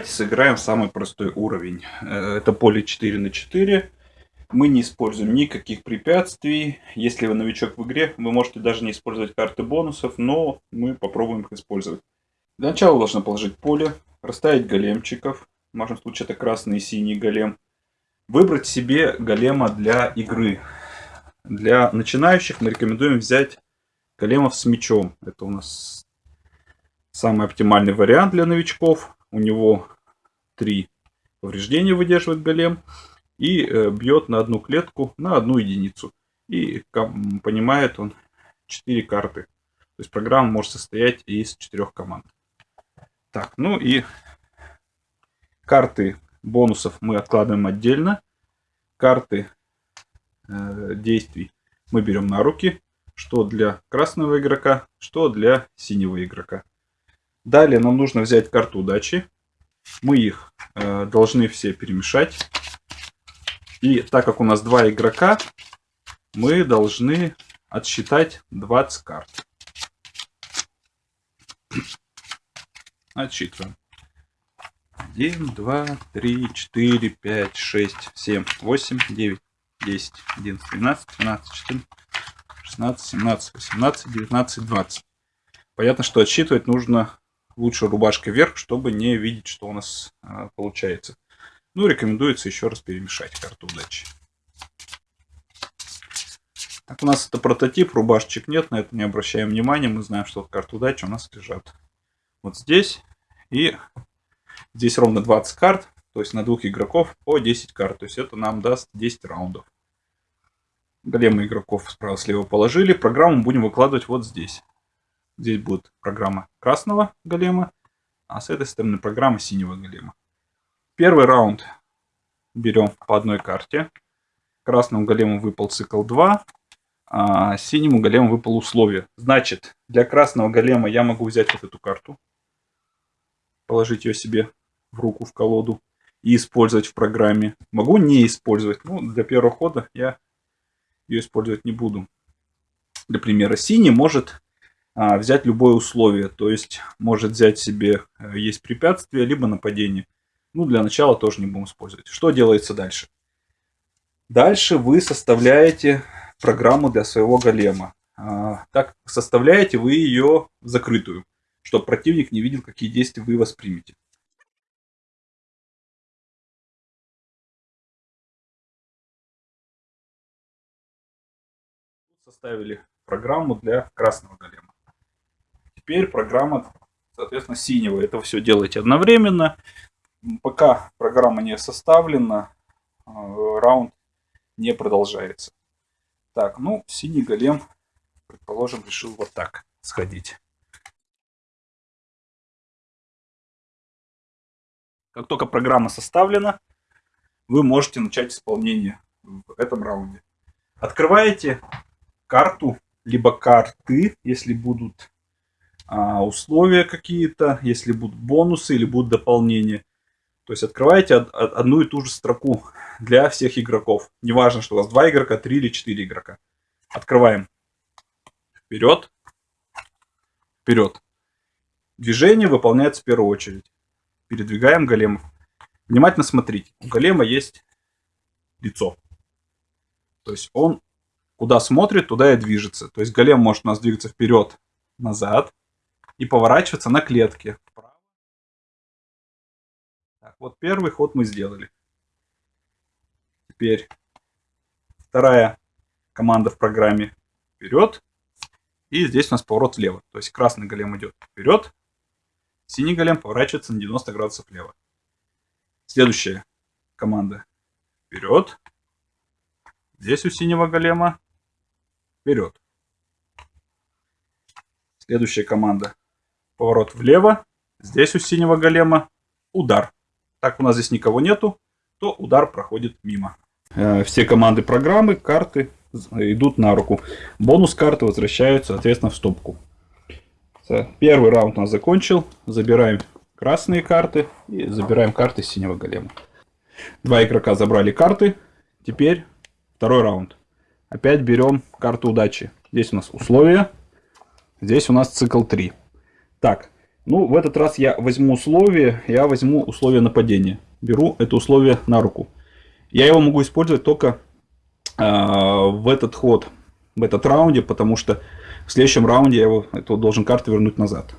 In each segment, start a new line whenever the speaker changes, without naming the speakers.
Давайте сыграем самый простой уровень. Э, это поле 4 на 4. Мы не используем никаких препятствий. Если вы новичок в игре, вы можете даже не использовать карты бонусов, но мы попробуем их использовать. Для начала должны положить поле, расставить големчиков. В нашем случае это красный и синий голем. Выбрать себе голема для игры. Для начинающих мы рекомендуем взять големов с мечом. Это у нас самый оптимальный вариант для новичков. У него три повреждения выдерживает голем и э, бьет на одну клетку на одну единицу. И понимает он 4 карты. То есть программа может состоять из четырех команд. Так, ну и карты бонусов мы откладываем отдельно. Карты э, действий мы берем на руки. Что для красного игрока, что для синего игрока. Далее нам нужно взять карту удачи. Мы их э, должны все перемешать. И так как у нас два игрока, мы должны отсчитать 20 карт. Отсчитываем. 1, 2, 3, 4, 5, 6, 7, 8, 9, 10, 11, 12, 13, 14, 16, 17, 18, 19, 20. Понятно, что отсчитывать нужно лучше рубашкой вверх, чтобы не видеть, что у нас а, получается. Ну, рекомендуется еще раз перемешать карту удачи. Так, у нас это прототип, рубашечек нет, на это не обращаем внимания. Мы знаем, что карты удачи у нас лежат вот здесь. И здесь ровно 20 карт, то есть на двух игроков по 10 карт. То есть это нам даст 10 раундов. Големы игроков справа-слева положили. Программу будем выкладывать вот здесь. Здесь будет программа красного голема, а с этой стороны программа синего голема. Первый раунд берем по одной карте. Красному голему выпал цикл 2, а синему голему выпал условие. Значит, для красного голема я могу взять вот эту карту, положить ее себе в руку, в колоду и использовать в программе. Могу не использовать. Ну, для первого хода я ее использовать не буду. Для примера, синий может взять любое условие. То есть, может взять себе, э, есть препятствие, либо нападение. Ну, для начала тоже не будем использовать. Что делается дальше? Дальше вы составляете программу для своего голема. А, так составляете вы ее закрытую, чтобы противник не видел, какие действия вы воспримете. Составили программу для красного голема. Теперь программа, соответственно, синего. Это все делаете одновременно. Пока программа не составлена, э, раунд не продолжается. Так, ну, синий голем, предположим, решил вот так сходить. Как только программа составлена, вы можете начать исполнение в этом раунде. Открываете карту, либо карты, если будут а, условия какие-то, если будут бонусы или будут дополнения. То есть открываете одну и ту же строку для всех игроков. Неважно, что у вас два игрока, три или четыре игрока. Открываем. Вперед. Вперед. Движение выполняется в первую очередь. Передвигаем големов. Внимательно смотрите. У голема есть лицо. То есть он куда смотрит, туда и движется. То есть голем может у нас двигаться вперед, назад и поворачиваться на клетке. Так, вот первый ход мы сделали. Теперь вторая команда в программе вперед. И здесь у нас поворот влево. То есть красный голем идет вперед. Синий голем поворачивается на 90 градусов влево. Следующая команда вперед. Здесь у синего голема вперед. Следующая команда поворот влево. Здесь у синего голема удар так у нас здесь никого нету, то удар проходит мимо. Э, все команды программы, карты идут на руку. Бонус карты возвращаются, соответственно, в стопку. Первый раунд у нас закончил. Забираем красные карты и забираем карты синего голема. Два игрока забрали карты. Теперь второй раунд. Опять берем карту удачи. Здесь у нас условия. Здесь у нас цикл 3. Так, Ну, в этот раз я возьму условие, я возьму условие нападения. Беру это условие на руку. Я его могу использовать только э, в этот ход, в этот раунде, потому что в следующем раунде я его, это должен карту вернуть назад.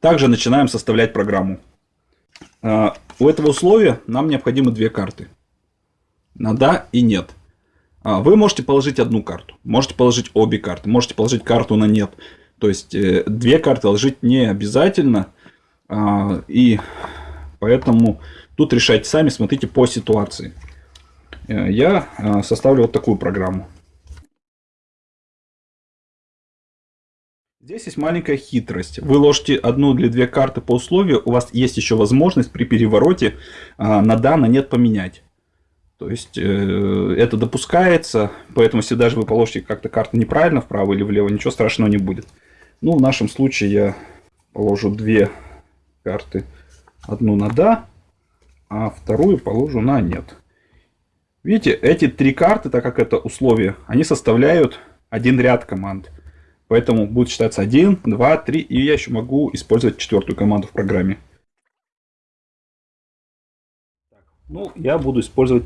Также начинаем составлять программу. Э, у этого условия нам необходимы две карты. На да и нет. А, вы можете положить одну карту, можете положить обе карты, можете положить карту на нет. То есть э, две карты ложить не обязательно. А, и поэтому тут решайте сами, смотрите по ситуации. Э, я э, составлю вот такую программу. Здесь есть маленькая хитрость. Вы ложите одну или две карты по условию, у вас есть еще возможность при перевороте а, на да, на нет поменять. То есть это допускается, поэтому если даже вы положите как-то карту неправильно вправо или влево, ничего страшного не будет. Ну, в нашем случае я положу две карты. Одну на да, а вторую положу на нет. Видите, эти три карты, так как это условие, они составляют один ряд команд. Поэтому будет считаться 1, 2, 3, и я еще могу использовать четвертую команду в программе. Ну, я буду использовать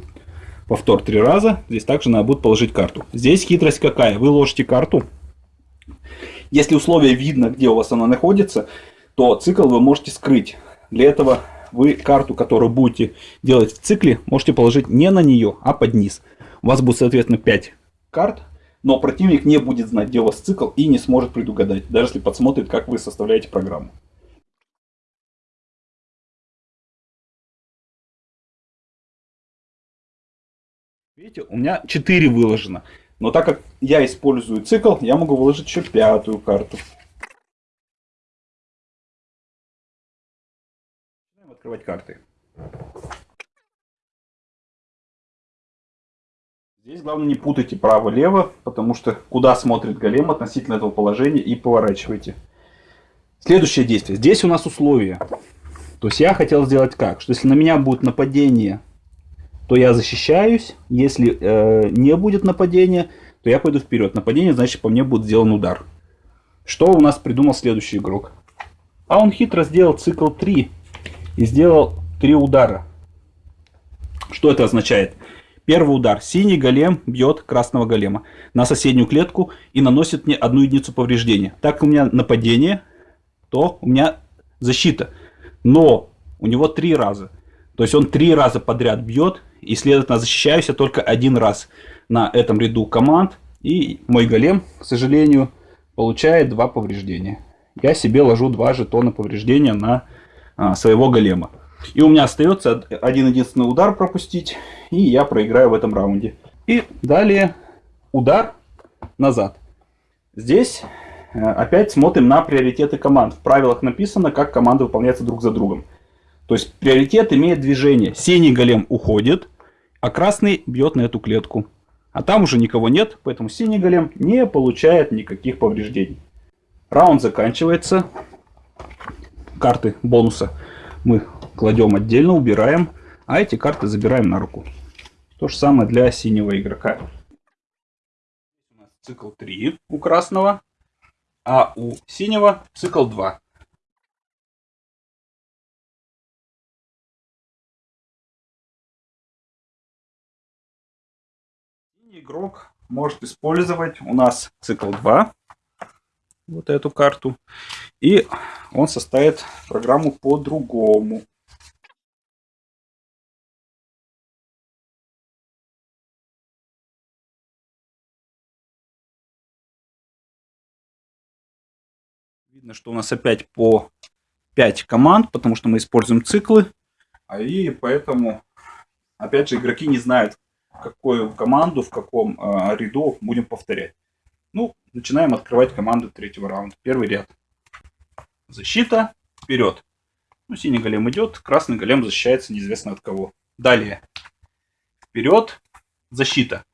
повтор три раза. Здесь также надо будет положить карту. Здесь хитрость какая? Вы ложите карту. Если условие видно, где у вас она находится, то цикл вы можете скрыть. Для этого вы карту, которую будете делать в цикле, можете положить не на нее, а под низ. У вас будет, соответственно, 5 карт, но противник не будет знать, где у вас цикл и не сможет предугадать, даже если подсмотрит, как вы составляете программу. Видите, у меня 4 выложено. Но так как я использую цикл, я могу выложить еще пятую карту. Открывать карты. Здесь главное не путайте право-лево, потому что куда смотрит голем относительно этого положения и поворачивайте. Следующее действие. Здесь у нас условия. То есть я хотел сделать как? Что если на меня будет нападение то я защищаюсь. Если э, не будет нападения, то я пойду вперед. Нападение, значит, по мне будет сделан удар. Что у нас придумал следующий игрок? А он хитро сделал цикл 3 и сделал 3 удара. Что это означает? Первый удар. Синий голем бьет красного голема на соседнюю клетку и наносит мне одну единицу повреждения. Так у меня нападение, то у меня защита. Но у него три раза. То есть он три раза подряд бьет и, следовательно, защищаюсь я только один раз на этом ряду команд. И мой голем, к сожалению, получает два повреждения. Я себе ложу два жетона повреждения на а, своего голема. И у меня остается один единственный удар пропустить, и я проиграю в этом раунде. И далее удар назад. Здесь э, опять смотрим на приоритеты команд. В правилах написано, как команды выполняются друг за другом. То есть приоритет имеет движение. Синий голем уходит, а красный бьет на эту клетку. А там уже никого нет, поэтому синий голем не получает никаких повреждений. Раунд заканчивается. Карты бонуса мы кладем отдельно, убираем. А эти карты забираем на руку. То же самое для синего игрока. У нас цикл 3 у красного, а у синего цикл 2. Игрок может использовать у нас цикл 2, вот эту карту, и он составит программу по-другому. Видно, что у нас опять по 5 команд, потому что мы используем циклы. А и поэтому, опять же, игроки не знают, какую команду, в каком э, ряду будем повторять. Ну, начинаем открывать команды третьего раунда. Первый ряд. Защита. Вперед. Ну, синий голем идет, красный голем защищается неизвестно от кого. Далее. Вперед. Защита.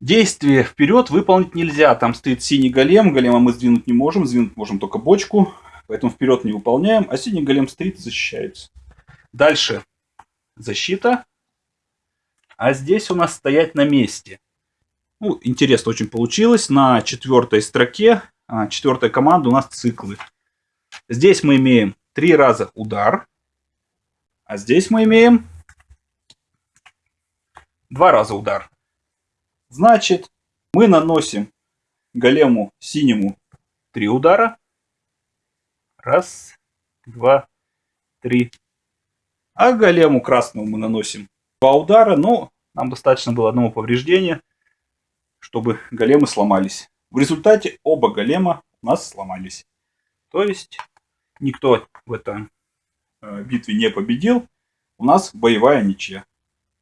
Действие вперед выполнить нельзя. Там стоит синий голем. Голема мы сдвинуть не можем. Сдвинуть можем только бочку. Поэтому вперед не выполняем. А синий голем стоит и защищается. Дальше. Защита а здесь у нас стоять на месте. Ну, интересно очень получилось. На четвертой строке, а, четвертая команда у нас циклы. Здесь мы имеем три раза удар, а здесь мы имеем два раза удар. Значит, мы наносим голему синему три удара. Раз, два, три. А голему красному мы наносим два удара, но нам достаточно было одного повреждения, чтобы големы сломались. В результате оба голема у нас сломались. То есть никто в этой э, битве не победил. У нас боевая ничья.